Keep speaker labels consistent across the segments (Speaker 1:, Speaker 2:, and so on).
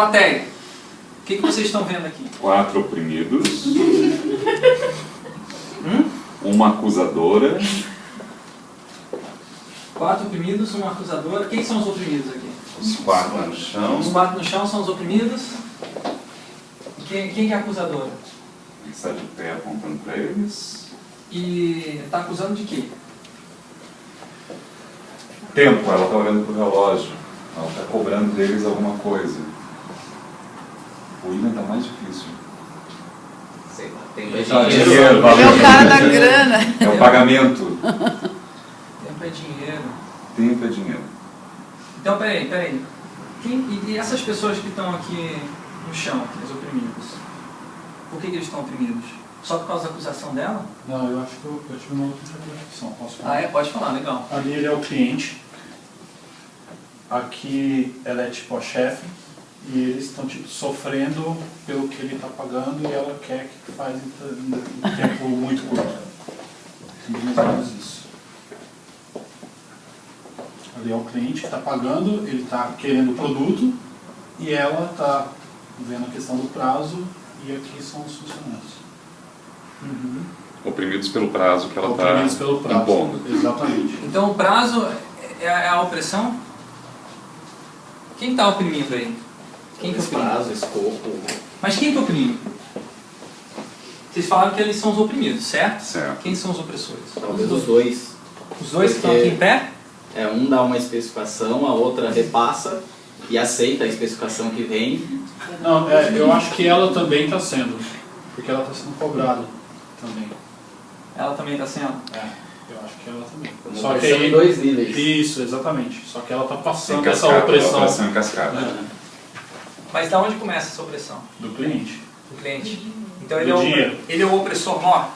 Speaker 1: plateia. O que, que vocês estão vendo aqui?
Speaker 2: Quatro oprimidos.
Speaker 1: Hum?
Speaker 2: Uma acusadora.
Speaker 1: Quatro oprimidos, uma acusadora. Quem são os oprimidos aqui?
Speaker 2: Os quatro no chão.
Speaker 1: Os quatro no chão são os oprimidos. Quem, quem que é a acusadora?
Speaker 2: Ele está de pé apontando para eles.
Speaker 1: E está acusando de quê?
Speaker 2: Tempo, ela está olhando para o relógio. Ela está cobrando deles alguma coisa. O William está mais difícil.
Speaker 3: Sei lá, tem dinheiro.
Speaker 2: dinheiro,
Speaker 4: é o cara da grana.
Speaker 2: É o pagamento.
Speaker 1: Tempo é dinheiro.
Speaker 2: Tempo é dinheiro.
Speaker 1: Então, peraí, peraí. Quem, e, essas pessoas que estão aqui no chão, os oprimidos, por que, que eles estão oprimidos? Só por causa da acusação dela?
Speaker 5: Não, eu acho que eu, eu tive uma outra interpretação. Posso falar?
Speaker 1: Ah, é? Pode falar, legal.
Speaker 5: Ali ele é o cliente. Aqui ela é tipo a chefe. E eles estão tipo sofrendo pelo que ele está pagando e ela quer que faz em em tempo muito curto. Mais ou menos isso. Ali é o cliente que está pagando, ele está querendo o produto e ela está vendo a questão do prazo e aqui são os funcionários.
Speaker 2: Oprimidos pelo prazo que ela
Speaker 5: Oprimidos
Speaker 2: está
Speaker 5: pelo prazo.
Speaker 2: impondo.
Speaker 5: Exatamente.
Speaker 1: Então o prazo é, é a opressão? Quem está oprimindo aí? Quem que oprime?
Speaker 3: Prazo, escopo.
Speaker 1: Mas quem que oprime? Vocês falaram que eles são os oprimidos, certo?
Speaker 2: Certo.
Speaker 1: Quem são os opressores?
Speaker 3: Talvez os dois.
Speaker 1: Os dois que estão aqui em pé?
Speaker 3: É, um dá uma especificação, a outra repassa e aceita a especificação que vem.
Speaker 5: Não, é, eu acho que ela também está sendo, porque ela está sendo cobrada também.
Speaker 1: Ela também está sendo?
Speaker 5: É, eu acho que ela também. Só que aí,
Speaker 3: dois níveis.
Speaker 5: Isso, exatamente. Só que ela está passando essa opressão
Speaker 2: operação em cascata.
Speaker 1: Mas da onde começa essa opressão?
Speaker 5: do cliente.
Speaker 1: Do cliente? Então
Speaker 5: Do
Speaker 1: ele é, o, ele é o opressor maior?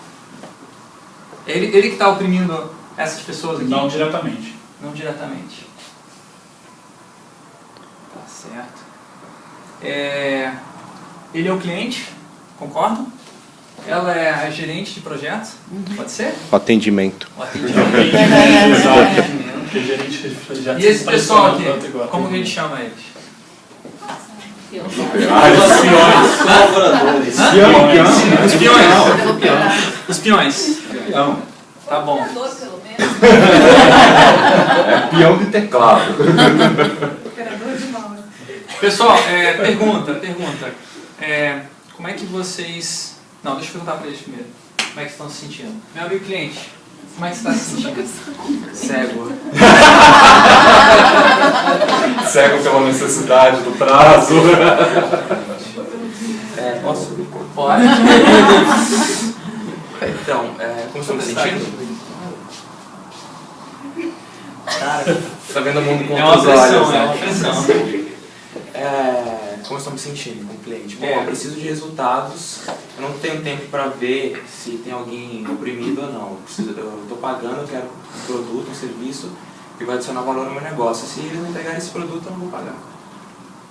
Speaker 1: Ele, ele que está oprimindo essas pessoas aqui?
Speaker 5: Não diretamente.
Speaker 1: Não diretamente. Tá certo. É, ele é o cliente, concordo? Ela é a gerente de projetos, pode ser?
Speaker 6: O atendimento.
Speaker 1: O atendimento.
Speaker 5: Exato. Porque a gente já
Speaker 1: E esse pessoal aqui, como que a gente chama eles?
Speaker 3: Colaboradores.
Speaker 1: Os peões. Os peões.
Speaker 2: Peão.
Speaker 1: Tá bom.
Speaker 4: pelo menos.
Speaker 2: É peão de teclado.
Speaker 4: Operador de.
Speaker 1: Pessoal, é, pergunta, pergunta. É, como é que vocês... Não, deixa eu perguntar para eles primeiro. Como é que estão se sentindo? Meu amigo cliente, como é que você se sentindo?
Speaker 3: Cego.
Speaker 2: Cego pela necessidade do prazo.
Speaker 7: É, posso?
Speaker 1: Pode.
Speaker 7: Então, é, como estou me sentindo? Cara, tá vendo o mundo com
Speaker 1: É uma
Speaker 7: outros olhos,
Speaker 1: pressão,
Speaker 7: né?
Speaker 1: é uma pressão.
Speaker 7: É, como eu estou me sentindo com o cliente? Bom,
Speaker 1: É.
Speaker 7: eu preciso de resultados. Eu não tenho tempo para ver se tem alguém oprimido ou não. Eu estou pagando, eu quero um produto, um serviço que vai adicionar valor no meu negócio. Se eles não entregarem esse produto, eu não vou pagar.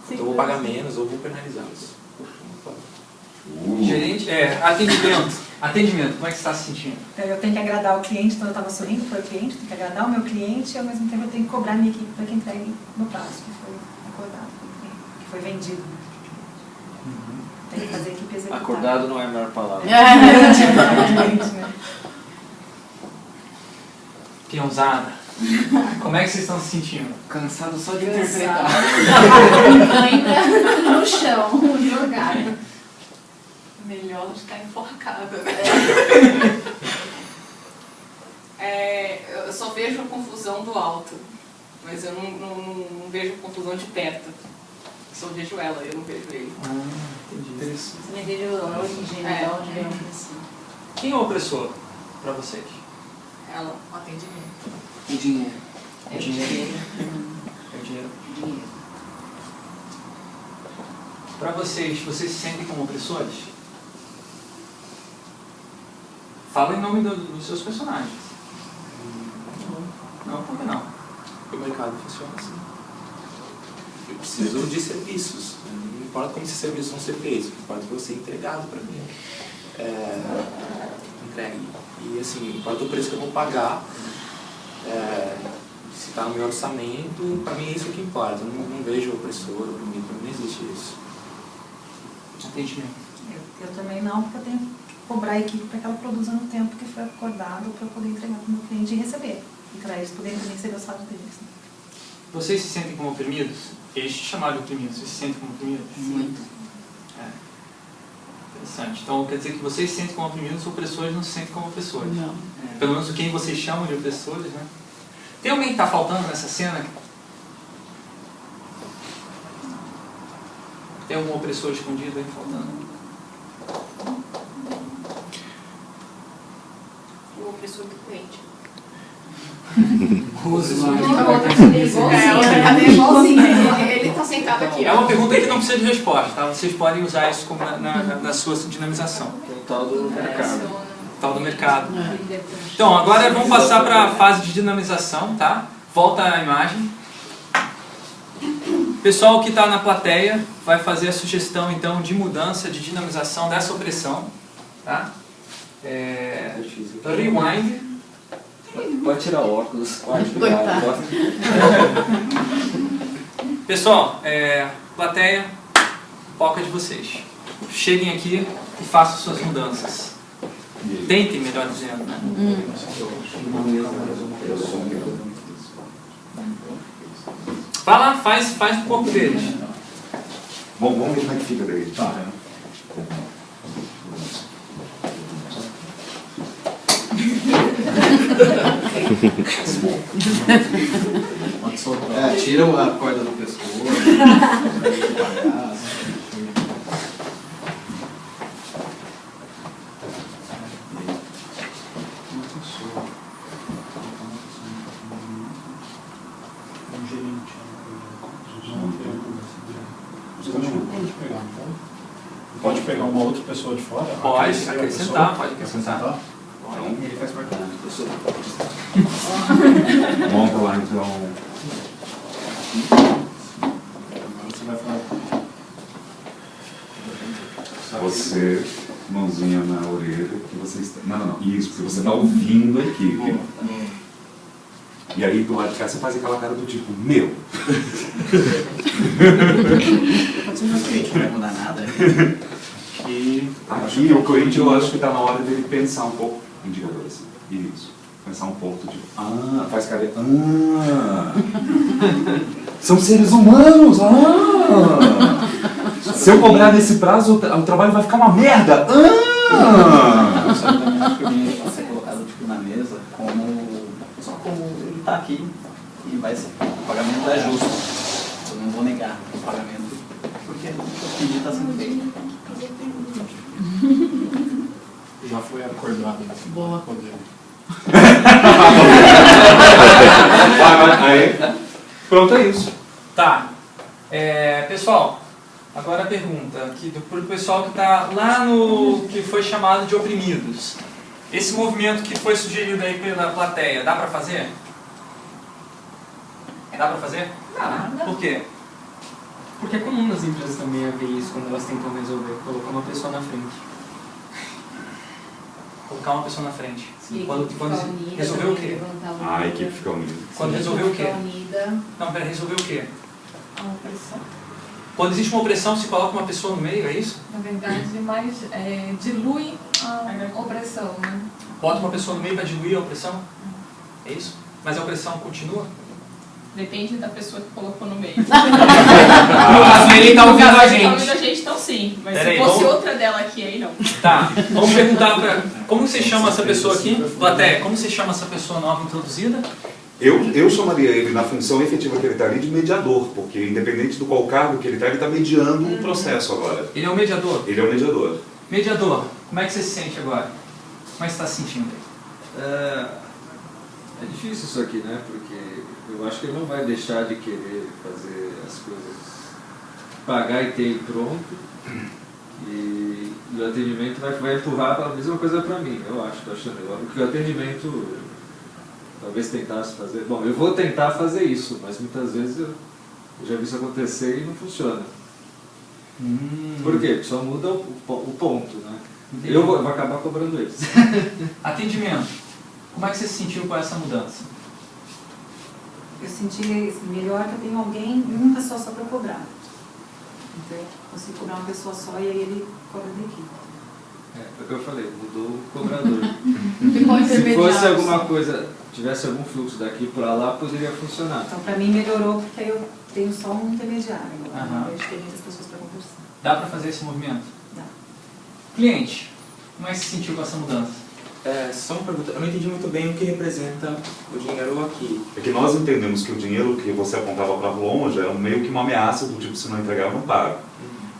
Speaker 7: Então eu vou pagar menos ou vou penalizá-los.
Speaker 1: Gerente, é, atendimento. Atendimento, como é que você está se sentindo?
Speaker 8: Eu tenho que agradar o cliente, então eu estava sorrindo para o cliente, tenho que agradar o meu cliente e ao mesmo tempo eu tenho que cobrar a minha equipe para que entregue no prazo que foi acordado, com o cliente, que foi vendido. Tem que fazer a equipe executar.
Speaker 3: Acordado não é a melhor palavra.
Speaker 8: Exatamente, né?
Speaker 1: Peãozada. Como é que vocês estão se sentindo?
Speaker 3: Cansado só de interpretar.
Speaker 4: Ainda no chão, jogado. Melhor ficar enforcada, né? É, eu só vejo a confusão do alto, mas eu não, não, não, não vejo a confusão de perto. Eu só vejo ela, eu não vejo ele.
Speaker 1: Ah, entendi. Interessante.
Speaker 8: Você me veio a origem,
Speaker 4: É.
Speaker 8: de onde veio a opressão.
Speaker 1: Quem é o opressor para vocês?
Speaker 4: Ela, o atendimento.
Speaker 1: O dinheiro.
Speaker 8: É
Speaker 1: O dinheiro. É o dinheiro.
Speaker 8: dinheiro.
Speaker 1: Para vocês, vocês se sentem como opressores? Fala em nome do- dos seus personagens. Não, por que não?
Speaker 7: O mercado funciona assim. Eu preciso de serviços. Não importa como esses serviços vão ser feitos, importa que você ser entregado para mim. É, entregue. E assim, quanto o preço que eu vou pagar, é, se está no meu orçamento, para mim é isso que importa. Eu não, não vejo opressor, oprimido, para mim não existe isso.
Speaker 1: Atendimento.
Speaker 8: Eu, eu também não, porque eu tenho que cobrar a equipe para que ela produza no tempo que foi acordado para eu poder entregar para o meu cliente e receber. E para eles poderem receber o salário deles. né?
Speaker 1: Vocês se sentem como oprimidos? Eles te chamaram de oprimidos. Vocês se sentem como oprimidos?
Speaker 4: Muito.
Speaker 1: É. Interessante. Então quer dizer que vocês se sentem como oprimidos, os opressores não se sentem como opressores.
Speaker 6: Não.
Speaker 1: Pelo menos quem vocês chamam de opressores, né? Tem alguém que está faltando nessa cena? Tem algum opressor escondido aí faltando?
Speaker 4: O opressor do cliente.
Speaker 8: É.
Speaker 4: Ele, sentado aqui,
Speaker 1: É uma pergunta que não precisa de resposta, tá? Vocês podem usar isso como na, na, na sua dinamização.
Speaker 3: O tal do mercado.
Speaker 1: Tal do mercado. Então, agora vamos passar para a fase de dinamização, tá? Volta a imagem. Pessoal que está na plateia vai fazer a sugestão, então, de mudança, de dinamização dessa opressão, tá? É... Rewind.
Speaker 3: Pode tirar o óculos. Pode,
Speaker 6: Coitado.
Speaker 1: Pessoal, é... plateia, foca de vocês. Cheguem aqui e façam suas mudanças. Tentem, melhor dizendo, né? Vai lá, faz, faz o corpo deles.
Speaker 2: Bom, vamos ver como é que fica daí.
Speaker 5: Tá. Pode soltar.
Speaker 3: É, tira a corda do pescoço.
Speaker 5: Um pode pegar, uma outra pessoa de fora?
Speaker 1: Pode acrescentar, pode acrescentar.
Speaker 3: Faz
Speaker 2: Monta lá então.
Speaker 5: Agora você vai falar.
Speaker 2: Você, mãozinha na orelha, que você está. Não, não, não. Isso, porque você está ouvindo a equipe. E aí do lado de cá você faz aquela cara do tipo, meu.
Speaker 3: Pode ser um cliente, não vai mudar nada.
Speaker 2: E aqui o cliente eu acho que está na hora dele pensar um pouco. Indicador assim. Isso. Pensar um pouco tipo, ah, faz cara de. Ah! São seres humanos! Ah! Se eu cobrar nesse prazo, o tra- o trabalho vai ficar uma merda! Ah!
Speaker 3: Que também acho que o cliente pode ser colocado tipo, na mesa como. Só como ele está aqui e vai ser. O pagamento é justo. Eu não vou negar o pagamento porque o pedido está sendo feito.
Speaker 5: Já foi acordado.
Speaker 6: Boa.
Speaker 5: Poder.
Speaker 2: Vai, vai, aí. Pronto, é isso.
Speaker 1: Tá. É, pessoal, agora a pergunta aqui para o pessoal que está lá no que foi chamado de oprimidos. Esse movimento que foi sugerido aí pela plateia, dá para fazer? Dá para fazer?
Speaker 4: Dá.
Speaker 1: Por quê?
Speaker 9: Porque é comum nas empresas também haver isso quando elas tentam resolver, colocar uma pessoa na frente.
Speaker 1: Colocar uma pessoa na frente.
Speaker 10: E
Speaker 1: Quando, quando
Speaker 10: unida,
Speaker 1: resolveu o quê?
Speaker 10: a
Speaker 2: Ah, a equipe fica unida.
Speaker 1: Quando resolveu o quê?
Speaker 10: Unida,
Speaker 1: Não, pera, resolveu o quê?
Speaker 10: a opressão.
Speaker 1: Quando existe uma opressão, se coloca uma pessoa no meio, é isso?
Speaker 11: Na verdade, mais é, dilui a opressão, né?
Speaker 1: Bota uma pessoa no meio para diluir a opressão? É isso? Mas a opressão continua?
Speaker 4: Depende da pessoa que colocou no meio.
Speaker 1: No caso, ele tá ouvindo a
Speaker 4: ele
Speaker 1: gente.
Speaker 4: Tá ouvindo a gente, então sim. Mas
Speaker 1: Pera
Speaker 4: se
Speaker 1: aí,
Speaker 4: fosse
Speaker 1: vamos-
Speaker 4: outra dela aqui, aí não.
Speaker 1: Tá, vamos perguntar para. Como você chama essa pessoa aqui? Plateia, como você chama essa pessoa nova introduzida?
Speaker 2: Eu, eu chamaria ele na função efetiva que ele está ali de mediador, porque independente do qual cargo que ele está, ele está mediando um processo agora.
Speaker 1: Ele é o mediador.
Speaker 2: Ele é o mediador.
Speaker 1: Mediador, como é que você se sente agora? Como é que você está se sentindo?
Speaker 12: É, é difícil isso aqui, né? Porque eu acho que ele não vai deixar de querer fazer as coisas, pagar e ter pronto. E, e o atendimento vai, vai empurrar a mesma coisa para mim, eu acho, tô achando. Eu, porque o atendimento talvez tentasse fazer. Bom, eu vou tentar fazer isso, mas muitas vezes eu, eu já vi isso acontecer e não funciona. Por quê? Só muda o, o ponto, né? Eu vou, vou acabar cobrando eles.
Speaker 1: Atendimento. Como é que você se sentiu com essa mudança?
Speaker 8: Eu senti assim, melhor que eu tenho alguém, uma pessoa só para cobrar. Então eu consigo cobrar uma pessoa só e aí ele cobra da equipe.
Speaker 12: É, foi o que eu falei, mudou o cobrador. Se fosse alguma coisa, tivesse algum fluxo daqui para lá, poderia funcionar.
Speaker 8: Então para mim melhorou porque aí eu tenho só um intermediário agora. De ter muitas pessoas para conversar.
Speaker 1: Dá para fazer esse movimento?
Speaker 8: Dá.
Speaker 1: Cliente, como é que se sentiu com essa mudança?
Speaker 7: É, só uma pergunta, eu não entendi muito bem o que representa o dinheiro aqui.
Speaker 2: É que nós entendemos que o dinheiro que você apontava para longe era meio que uma ameaça do tipo, se não entregar, eu não pago.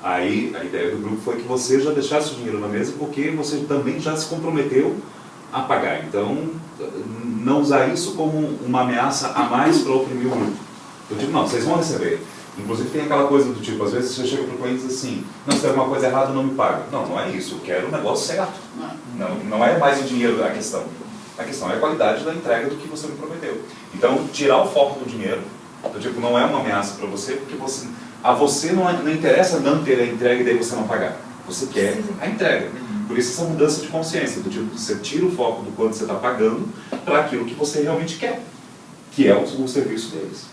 Speaker 2: Aí a ideia do grupo foi que você já deixasse o dinheiro na mesa porque você também já se comprometeu a pagar. Então, não usar isso como uma ameaça a mais para oprimir o grupo. Eu digo, não, vocês vão receber. Inclusive tem aquela coisa do tipo, às vezes você chega para o cliente e diz assim, não, se tem alguma coisa errada, não me paga. Não, não é isso, eu quero o negócio certo. Não, não é mais o dinheiro a questão. A questão é a qualidade da entrega do que você me prometeu. Então, tirar o foco do dinheiro, do tipo, não é uma ameaça para você, porque você, a você não, não interessa não ter a entrega e daí você não pagar. Você quer a entrega. Por isso essa mudança de consciência, do tipo, você tira o foco do quanto você está pagando para aquilo que você realmente quer, que é o, o serviço deles.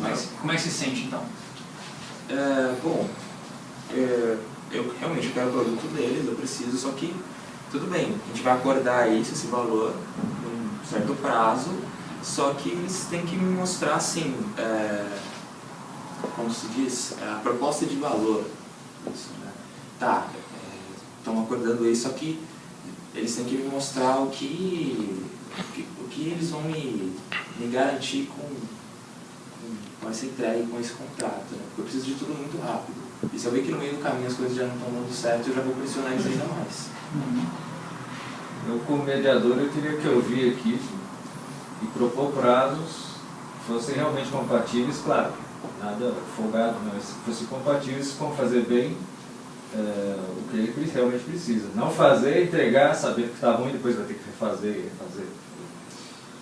Speaker 1: Mas, como é que se sente então?
Speaker 7: É, bom, é, eu realmente quero o produto deles, eu preciso, só que tudo bem, a gente vai acordar isso, esse valor, num certo prazo, só que eles têm que me mostrar assim, é, como se diz, a proposta de valor. Isso, né? Tá, estão acordando isso, só que eles têm que me mostrar o que, o que, o que eles vão me, me garantir com, com, essa entrega e com esse contrato. Né? Porque eu preciso de tudo muito rápido. E se eu ver que no meio do caminho as coisas já não estão dando certo, eu já vou pressionar eles ainda mais.
Speaker 12: Eu, como mediador, eu teria que ouvir aqui e propor prazos que fossem realmente compatíveis, claro, nada folgado, mas que fossem compatíveis com fazer bem é, o que ele realmente precisa. Não fazer, entregar, saber que está ruim, depois vai ter que refazer e refazer.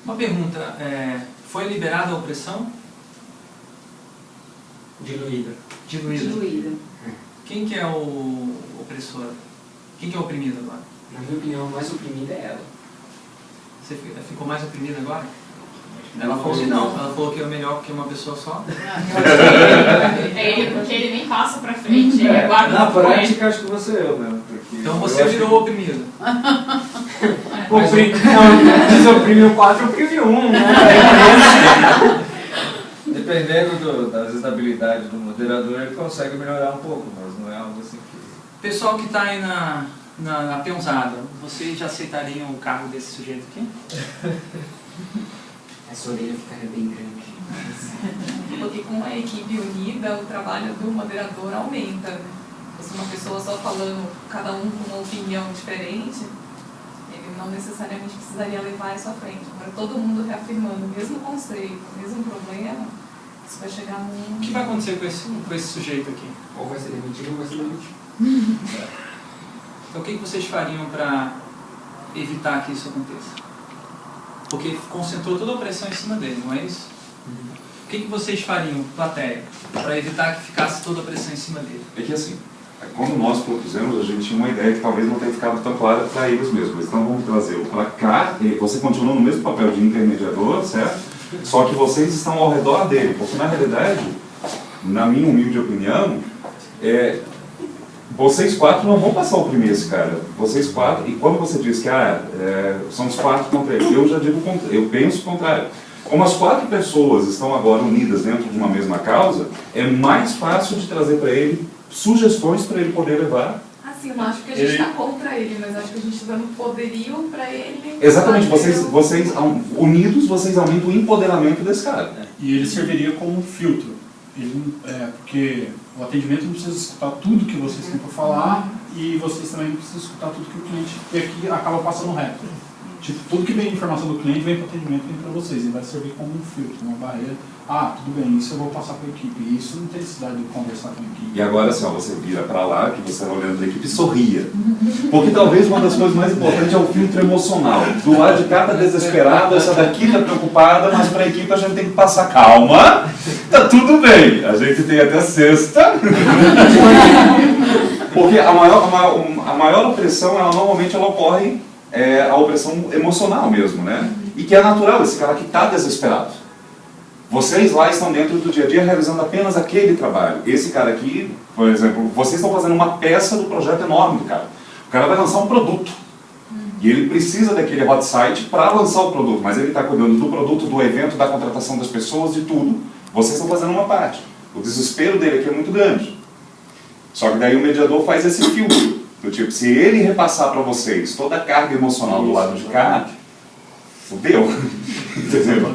Speaker 1: Uma pergunta, é, foi liberada a opressão?
Speaker 9: Diluída.
Speaker 1: Diluída.
Speaker 8: Diluída.
Speaker 1: Quem que é o opressor? Quem que é o oprimido agora?
Speaker 9: Na minha opinião, a mais oprimida é ela.
Speaker 1: Você fi- ficou mais oprimida agora? Ela falou que não, ela falou que é melhor que uma pessoa só.
Speaker 11: É ele, porque ele nem passa pra frente, ele
Speaker 12: É,
Speaker 11: aguarda
Speaker 12: na prática, acho que você eu mesmo. Porque
Speaker 1: Então você virou oprimido.
Speaker 9: Opri... Não, desoprimiu 4, oprimiu 1, né?
Speaker 12: Dependendo do, das habilidades do moderador, ele consegue melhorar um pouco, mas não é algo assim que...
Speaker 1: Pessoal que está aí na, na, na peãozada, vocês já aceitariam o cargo desse sujeito aqui?
Speaker 9: Essa orelha ficaria bem grande.
Speaker 11: Porque com a equipe unida, o trabalho do moderador aumenta. né? Se uma pessoa só falando, cada um com uma opinião diferente, ele não necessariamente precisaria levar isso à frente. Agora, todo mundo reafirmando o mesmo conceito, o mesmo problema, isso vai chegar num...
Speaker 1: O que vai acontecer com esse, com esse sujeito aqui?
Speaker 9: Ou vai ser demitido ou vai ser demitido.
Speaker 1: Então o que vocês fariam para evitar que isso aconteça? Porque concentrou toda a pressão em cima dele, não é isso? O que que vocês fariam, plateia, para evitar que ficasse toda a pressão em cima dele?
Speaker 2: É que assim, quando nós propusemos, a gente tinha uma ideia que talvez não tenha ficado tão clara para eles mesmos. Então vamos trazê-lo para cá, e você continua no mesmo papel de intermediador, certo? Só que vocês estão ao redor dele, porque na realidade, na minha humilde opinião, é, vocês quatro não vão passar a oprimir esse cara. Vocês quatro, e quando você diz que ah, é, são os quatro contra ele, eu já digo o eu penso o contrário. Como as quatro pessoas estão agora unidas dentro de uma mesma causa, é mais fácil de trazer para ele sugestões para ele poder levar.
Speaker 11: Assim, eu não acho que a gente
Speaker 2: Ele-
Speaker 11: está contra ele, mas acho que a gente está dando poderio para ele...
Speaker 2: Exatamente, vocês, vocês unidos, vocês aumentam o empoderamento desse cara.
Speaker 5: E ele serviria como um filtro. Ele, é, porque o atendimento não precisa escutar tudo que vocês têm para falar e vocês também não precisam escutar tudo que o cliente e aqui acaba passando reto. Tipo, tudo que vem de informação do cliente vem para o atendimento vem para vocês e vai servir como um filtro, uma barreira. Ah, tudo bem, isso eu vou passar para a equipe. Isso não tem necessidade de conversar com a equipe.
Speaker 2: E agora assim, ó, você vira para lá, que você está olhando para a equipe e sorria. Porque talvez uma das coisas mais importantes é o filtro emocional. Do lado de cá tá desesperado, essa daqui tá preocupada, mas para a equipe a gente tem que passar calma. Tá tudo bem. A gente tem até sexta. Porque a maior, a maior, a maior opressão, ela normalmente ela ocorre, é, a opressão emocional mesmo, né? E que é natural, esse cara que está desesperado. Vocês lá estão dentro do dia a dia realizando apenas aquele trabalho. Esse cara aqui, por exemplo, vocês estão fazendo uma peça do projeto enorme do cara. O cara vai lançar um produto. E ele precisa daquele hot site para lançar o produto, mas ele está cuidando do produto, do evento, da contratação das pessoas, de tudo. Vocês estão fazendo uma parte. O desespero dele aqui é muito grande. Só que daí o mediador faz esse filtro. Do tipo, se ele repassar para vocês toda a carga emocional do lado de cá, fudeu. Entendeu?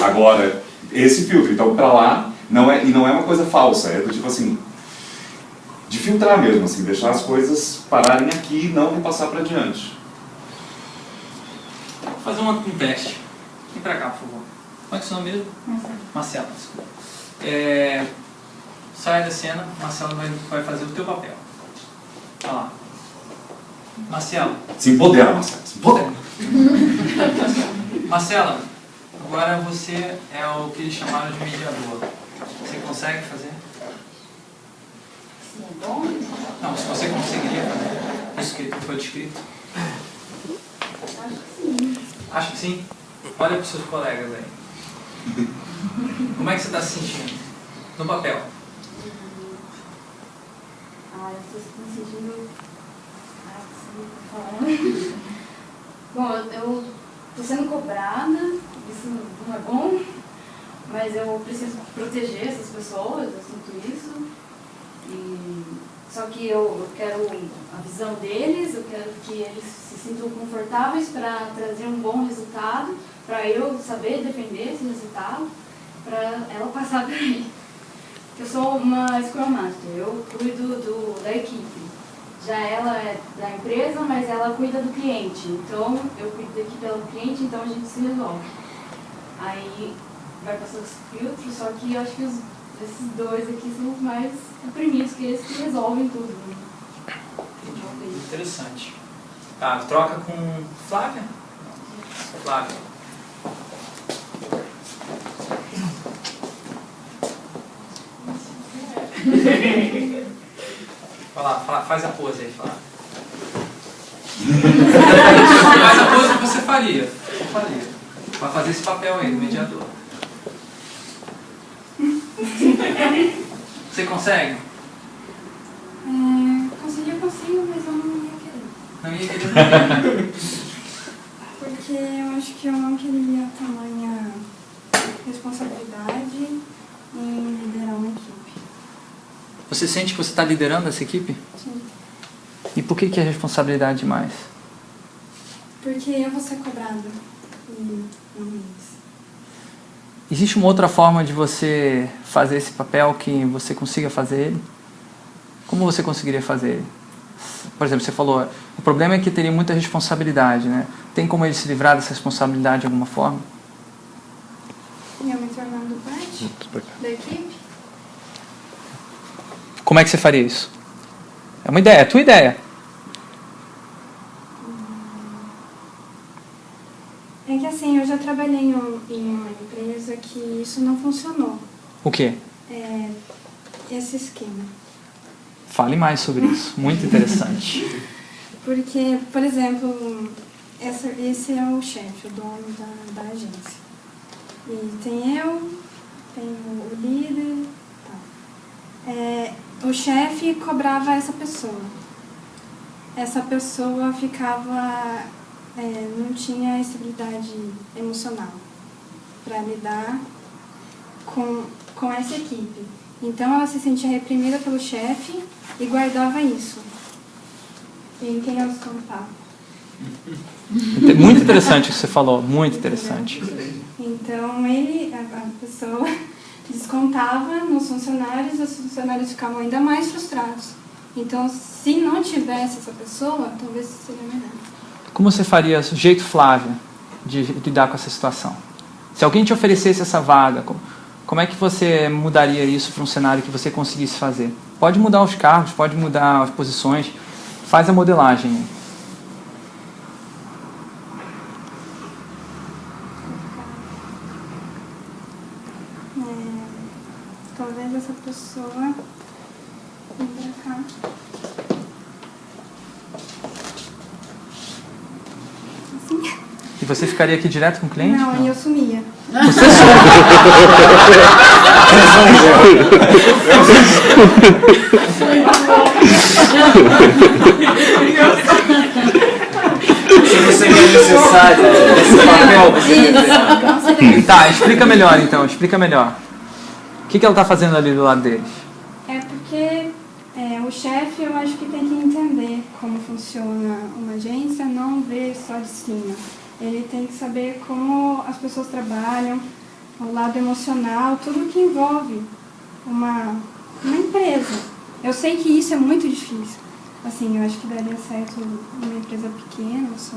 Speaker 2: Agora, esse filtro, então para lá, não é, e não é uma coisa falsa, é do tipo assim, de filtrar mesmo, assim, deixar as coisas pararem aqui e não repassar para diante.
Speaker 1: Vou fazer uma, um teste. Vem pra cá, por favor. Como é que é o seu nome mesmo? Marcelo. desculpa. É, sai da cena, Marcelo vai, vai fazer o teu papel. Olha lá. Marcelo.
Speaker 2: Se empodera, Marcelo, se empodera.
Speaker 1: Marcela, agora você é o que eles chamaram de mediador. Você consegue fazer?
Speaker 6: Sim, é bom?
Speaker 1: Não, se você conseguiria fazer isso que foi descrito.
Speaker 6: Acho que sim.
Speaker 1: Acho que sim. Olha para os seus colegas aí. Como é que você está se sentindo? No papel.
Speaker 6: Ah, eu estou me sentindo. Ah, falar. Bom, eu estou sendo cobrada, isso não é bom, mas eu preciso proteger essas pessoas, eu sinto isso. E, só que eu, quero a visão deles, eu quero que eles se sintam confortáveis para trazer um bom resultado, para eu saber defender esse resultado, para ela passar para mim. Eu sou uma Scrum Master, eu cuido do, da equipe. Já ela é da empresa, mas ela cuida do cliente. Então, eu cuido da equipe pelo cliente, então a gente se resolve. Aí vai passar os filtros, só que eu acho que os, esses dois aqui são os mais oprimidos, que eles que resolvem tudo. né?
Speaker 1: Interessante. Tá, troca com Flávia? Flávia. Vai lá, fa- faz a pose aí, Flávia. faz a pose que você faria. Eu faria. Pra fazer esse papel aí, do mediador. Você consegue?
Speaker 10: É, conseguir eu consigo, mas eu não ia querer.
Speaker 1: Não ia querer
Speaker 10: Porque eu acho que eu não queria tamanha responsabilidade em liderar uma equipe.
Speaker 1: Você sente que você está liderando essa equipe?
Speaker 10: Sim.
Speaker 1: E por que, que é responsabilidade demais?
Speaker 10: Porque eu vou ser cobrada e.
Speaker 1: Existe uma outra forma de você fazer esse papel que você consiga fazer ele? Como você conseguiria fazer ele? Por exemplo, você falou, o problema é que teria muita responsabilidade, né? Tem como ele se livrar dessa responsabilidade de alguma forma?
Speaker 10: Eu me tornando parte da equipe.
Speaker 1: Como é que você faria isso? É uma ideia, é a tua ideia.
Speaker 10: Assim, eu já trabalhei em um- uma empresa que isso não funcionou.
Speaker 1: O quê?
Speaker 10: É, esse esquema.
Speaker 1: Fale mais sobre isso. Muito interessante.
Speaker 10: Porque, por exemplo, essa, esse é o chefe, o dono da, da agência. E tem eu, tem o, o líder. Tá. É, o chefe cobrava essa pessoa. Essa pessoa ficava. É, não tinha estabilidade emocional para lidar com, com essa equipe. Então ela se sentia reprimida pelo chefe e guardava isso em quem ela descontava.
Speaker 1: Muito interessante o que você falou, muito interessante.
Speaker 10: Então ele, a, a pessoa descontava nos funcionários, os funcionários ficavam ainda mais frustrados. Então, se não tivesse essa pessoa, talvez seria melhor.
Speaker 1: Como você faria, jeito Flávia, de lidar com essa situação? Se alguém te oferecesse essa vaga, como, como é que você mudaria isso para um cenário que você conseguisse fazer? Pode mudar os cargos, pode mudar as posições, faz a modelagem.
Speaker 10: É, talvez essa pessoa vir pra cá. assim.
Speaker 1: E você ficaria aqui direto com o cliente?
Speaker 10: Não, aí eu sumia.
Speaker 1: Você
Speaker 12: seria necessário esse papel, você
Speaker 1: Tá, explica melhor então, explica melhor. O que, que ela tá fazendo ali do lado deles?
Speaker 10: É porque é, o chefe eu acho que tem que entender como funciona uma agência, não ver só de cima. Ele tem que saber como as pessoas trabalham, o lado emocional, tudo que envolve uma, uma empresa. Eu sei que isso é muito difícil. Assim, eu acho que daria certo numa empresa pequena só,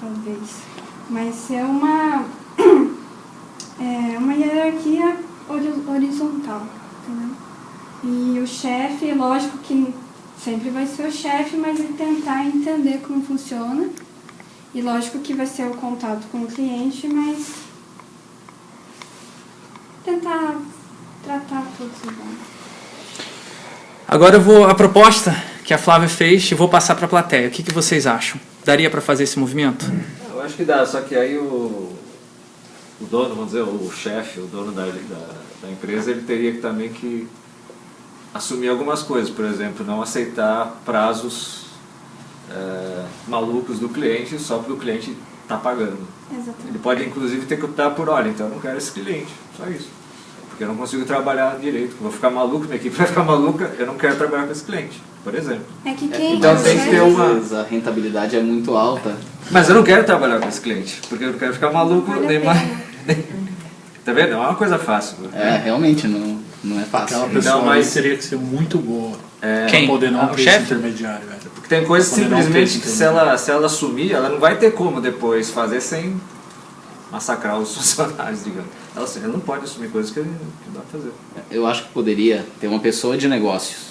Speaker 10: talvez. Mas é uma, é uma hierarquia hori- horizontal, entendeu? E o chefe, lógico que sempre vai ser o chefe, mas ele tentar entender como funciona. E lógico que vai ser o contato com o cliente, mas tentar tratar todos igual.
Speaker 1: Agora eu vou a proposta que a Flávia fez e vou passar para a plateia. O que, que vocês acham? Daria para fazer esse movimento?
Speaker 12: Eu acho que dá, só que aí o, o dono, vamos dizer, o chefe, o dono da, da, da empresa, ele teria que também que assumir algumas coisas, por exemplo, não aceitar prazos é, malucos do cliente só porque o cliente está pagando.
Speaker 10: Exatamente.
Speaker 12: Ele pode inclusive ter que optar por, olha, então eu não quero esse cliente, só isso. Porque eu não consigo trabalhar direito, vou ficar maluco, minha equipe vai ficar maluca, eu não quero trabalhar com esse cliente, por exemplo.
Speaker 10: É que quem
Speaker 12: Então tem que ter uma...
Speaker 3: A rentabilidade é muito alta.
Speaker 12: Mas eu não quero trabalhar com esse cliente, porque eu não quero ficar maluco
Speaker 10: Vale
Speaker 12: nem mais. Tá vendo? Não é uma coisa fácil.
Speaker 3: É, realmente, não, não é fácil.
Speaker 5: Aquela pessoa
Speaker 12: Não, mas-
Speaker 5: ali teria que ser muito boa.
Speaker 12: É,
Speaker 1: Quem?
Speaker 5: Poder não
Speaker 1: Ah, o chefe?
Speaker 5: intermediário. velho.
Speaker 12: Porque tem coisas simplesmente que se ela, se ela assumir, ela não vai ter como depois fazer sem massacrar os funcionários, digamos. Ela, assim, ela não pode assumir coisas que, que não dá pra fazer.
Speaker 3: Eu acho que poderia ter uma pessoa de negócios,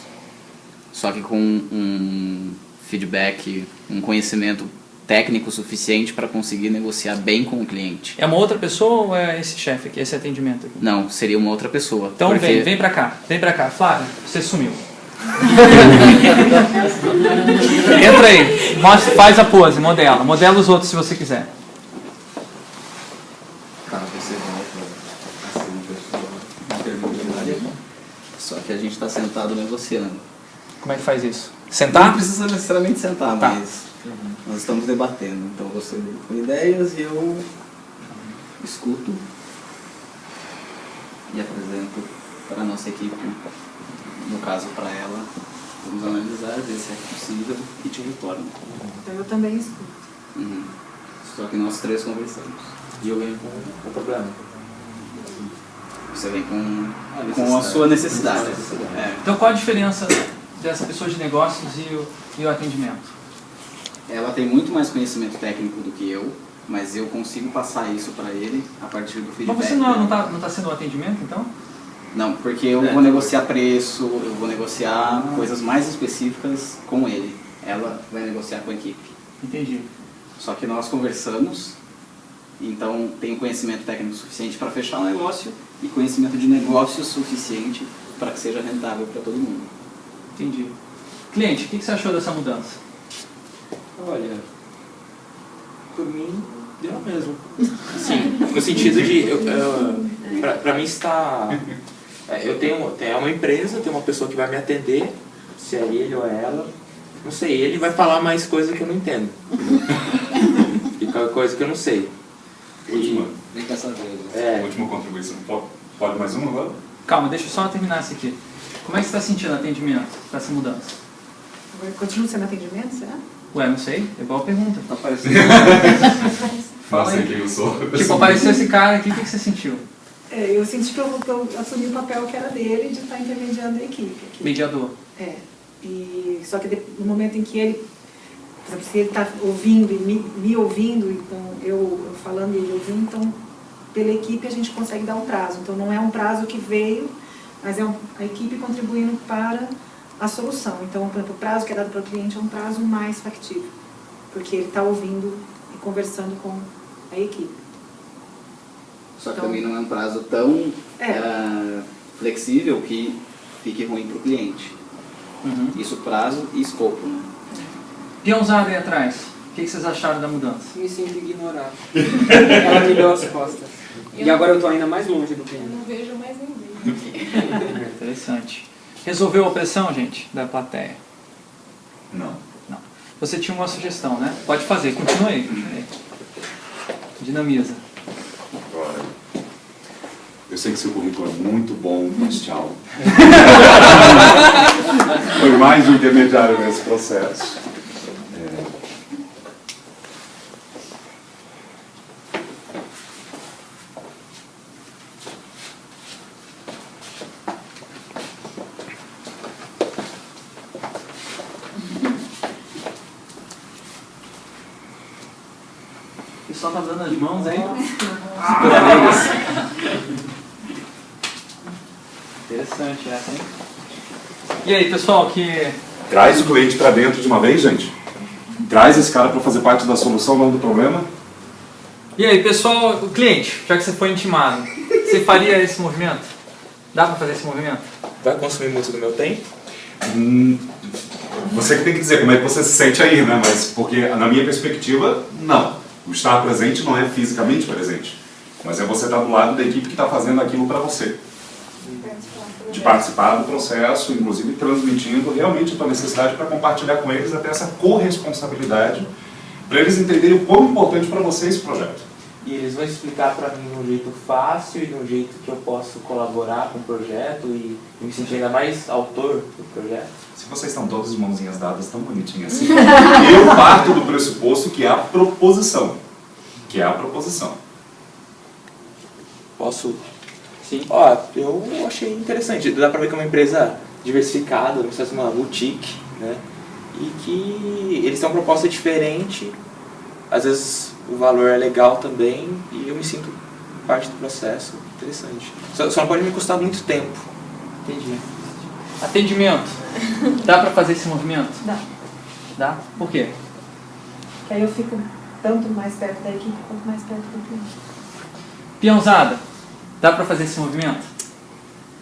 Speaker 3: só que com um feedback, um conhecimento técnico suficiente para conseguir negociar bem com o cliente.
Speaker 1: É uma outra pessoa ou é esse chefe aqui, esse atendimento aqui?
Speaker 3: Não, seria uma outra pessoa.
Speaker 1: Então
Speaker 3: porque-
Speaker 1: vem, vem pra cá, vem pra cá. Flávia, você sumiu. Entra aí, mostra, faz a pose, modela. Modela os outros se você quiser.
Speaker 3: Você volta pessoa intermediária. Só que a gente está sentado negociando.
Speaker 1: Como é que faz isso?
Speaker 3: Não
Speaker 1: Sentar?
Speaker 3: precisa necessariamente sentar,
Speaker 1: Tá.
Speaker 3: mas nós estamos debatendo. Então você vem com ideias e eu escuto e apresento para a nossa equipe, no caso para ela, vamos analisar, ver se é possível e te retorno.
Speaker 8: Então eu também escuto.
Speaker 3: Uhum. Só que nós três conversamos.
Speaker 7: E eu venho com o problema.
Speaker 3: Você vem com,
Speaker 7: A
Speaker 3: com a sua necessidade.
Speaker 7: Necessidade.
Speaker 3: É.
Speaker 1: Então qual a diferença dessa pessoa de negócios e o, e o atendimento?
Speaker 3: Ela tem muito mais conhecimento técnico do que eu, mas eu consigo passar isso para ele a partir do feedback.
Speaker 1: Mas você não,
Speaker 3: dele.
Speaker 1: não, tá, não tá sendo um atendimento então?
Speaker 3: Não, porque eu
Speaker 12: É.
Speaker 3: vou negociar preço, eu vou negociar coisas mais específicas com ele. Ela vai negociar com a equipe.
Speaker 1: Entendi.
Speaker 3: Só que nós conversamos, então tenho conhecimento técnico suficiente para fechar o negócio e conhecimento de negócio suficiente para que seja rentável para todo mundo.
Speaker 1: Entendi. Cliente, o que você achou dessa mudança?
Speaker 7: Olha, por mim, deu mesmo. Sim, no sentido de, eu, eu, pra, pra mim está... é, Eu tenho, tenho é uma empresa, tem uma pessoa que vai me atender, se é ele ou é ela, não sei, ele vai falar mais coisa que eu não entendo. E coisa que eu não sei.
Speaker 2: Última,
Speaker 3: Nem quer saber.
Speaker 7: É,
Speaker 2: última contribuição. Pode, pode mais uma agora?
Speaker 1: Calma, deixa eu só terminar isso aqui. Como é que você está sentindo o atendimento dessa mudança?
Speaker 8: Continua sendo atendimento, será?
Speaker 1: Ué, não sei, é igual a pergunta.
Speaker 3: Tá parecendo.
Speaker 1: Fala aí.
Speaker 2: quem eu sou.
Speaker 1: Tipo, apareceu esse cara aqui, o que que você sentiu?
Speaker 8: É, eu senti que eu, que eu assumi o papel que era dele de estar intermediando a equipe. aqui.
Speaker 1: Mediador.
Speaker 8: É. E, só que no momento em que ele, por exemplo, se ele está ouvindo e me, me ouvindo, então eu, eu falando e ele ouvindo, então pela equipe a gente consegue dar um prazo. Então não é um prazo que veio, mas é um- a equipe contribuindo para a solução. Então, por exemplo, o prazo que é dado para o cliente é um prazo mais factível, porque ele está ouvindo e conversando com a equipe.
Speaker 3: Só que
Speaker 8: Então-
Speaker 3: também não é um prazo tão
Speaker 8: É.
Speaker 3: eh, flexível que fique ruim para o cliente.
Speaker 1: Uhum.
Speaker 3: Isso prazo e escopo. Né?
Speaker 1: Peãozada aí atrás. O que, que vocês acharam da mudança?
Speaker 9: Me sinto ignorado. Ela me deu as costas. E agora eu tô ainda mais longe do
Speaker 11: Eu
Speaker 9: cliente.
Speaker 11: não vejo mais ninguém aqui.
Speaker 1: Interessante. Resolveu a pressão, gente, da plateia?
Speaker 2: Não.
Speaker 1: Não. Você tinha uma sugestão, né? Pode fazer, continue aí. continue aí. Dinamiza.
Speaker 2: Eu sei que seu currículo é muito bom, mas tchau. Foi mais um intermediário nesse processo. É,
Speaker 1: O pessoal tá dando as mãos aí. Super amigas. Interessante essa, hein? E aí, pessoal, que
Speaker 2: Traz o cliente para dentro de uma vez, gente. Traz esse cara para fazer parte da solução, não do problema.
Speaker 1: E aí, pessoal, o cliente, já que você foi intimado, você faria esse movimento? Dá pra fazer esse movimento?
Speaker 7: Vai consumir muito do meu tempo?
Speaker 2: Hum, você que tem que dizer como é que você se sente aí, né? Mas porque na minha perspectiva, não. O estar presente não é fisicamente presente, mas é você estar do lado da equipe que está fazendo aquilo para você. De participar do processo, inclusive transmitindo realmente a tua necessidade para compartilhar com eles até essa corresponsabilidade, para eles entenderem o quão importante para você esse projeto.
Speaker 7: E eles vão explicar para mim de um jeito fácil e de um jeito que eu posso colaborar com o projeto e me sentir ainda mais autor do projeto.
Speaker 2: Se vocês estão todos de mãozinhas dadas tão bonitinhas assim, eu parto do pressuposto que é a proposição. Que é a proposição.
Speaker 7: Posso? Sim. Ó, eu achei interessante. Dá pra ver que é uma empresa diversificada, não precisa ser uma boutique, né? E que eles têm uma proposta diferente, às vezes o valor é legal também e eu me sinto parte do processo. Interessante. Só, só não pode me custar muito tempo.
Speaker 1: Entendi. Atendimento. Dá pra fazer esse movimento?
Speaker 8: Dá.
Speaker 1: Dá? Por quê?
Speaker 8: Que aí eu fico tanto mais perto da equipe quanto mais perto do cliente.
Speaker 1: Peãozada. Dá pra fazer esse movimento?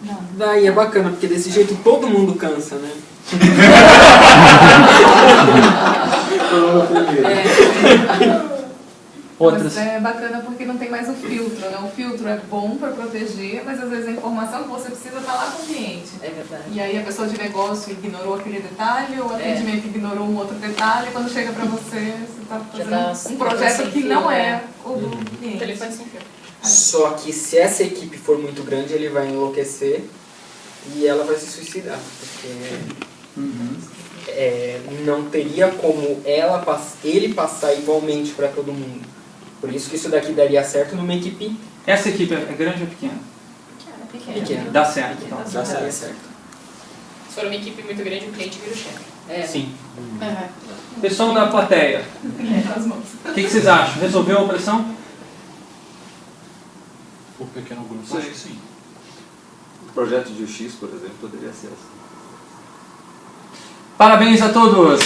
Speaker 8: Não.
Speaker 9: Daí é bacana, porque desse jeito todo mundo cansa, né?
Speaker 1: Outras.
Speaker 11: Mas é bacana porque não tem mais o filtro, né? O filtro é bom para proteger, mas às vezes a informação que você precisa está lá com o cliente.
Speaker 4: É verdade.
Speaker 11: E aí a pessoa de negócio ignorou aquele detalhe, ou o
Speaker 4: É.
Speaker 11: atendimento ignorou um outro detalhe, e quando chega para você, você está
Speaker 4: tá
Speaker 11: fazendo um projeto que não
Speaker 4: né?
Speaker 11: é o do cliente.
Speaker 4: Telefone sem fio.
Speaker 9: Só que se essa equipe for muito grande, ele vai enlouquecer e ela vai se suicidar. Porque
Speaker 1: Uhum.
Speaker 9: é, não teria como ela, ele passar igualmente para todo mundo. Por isso que isso daqui daria certo numa equipe
Speaker 1: Essa equipe é grande ou pequena?
Speaker 4: Pequena.
Speaker 9: pequena.
Speaker 1: Dá certo, então.
Speaker 9: Dá daria certo.
Speaker 4: Se for uma equipe muito grande, o cliente vira o chefe. É.
Speaker 1: Sim.
Speaker 4: Aham.
Speaker 1: Pessoal da plateia,
Speaker 11: As mãos.
Speaker 1: o que, que vocês acham? Resolveu a operação?
Speaker 5: O pequeno grupo,
Speaker 12: Sim.
Speaker 5: acho que sim.
Speaker 12: O projeto de UX, por exemplo, poderia ser assim.
Speaker 1: Parabéns a todos!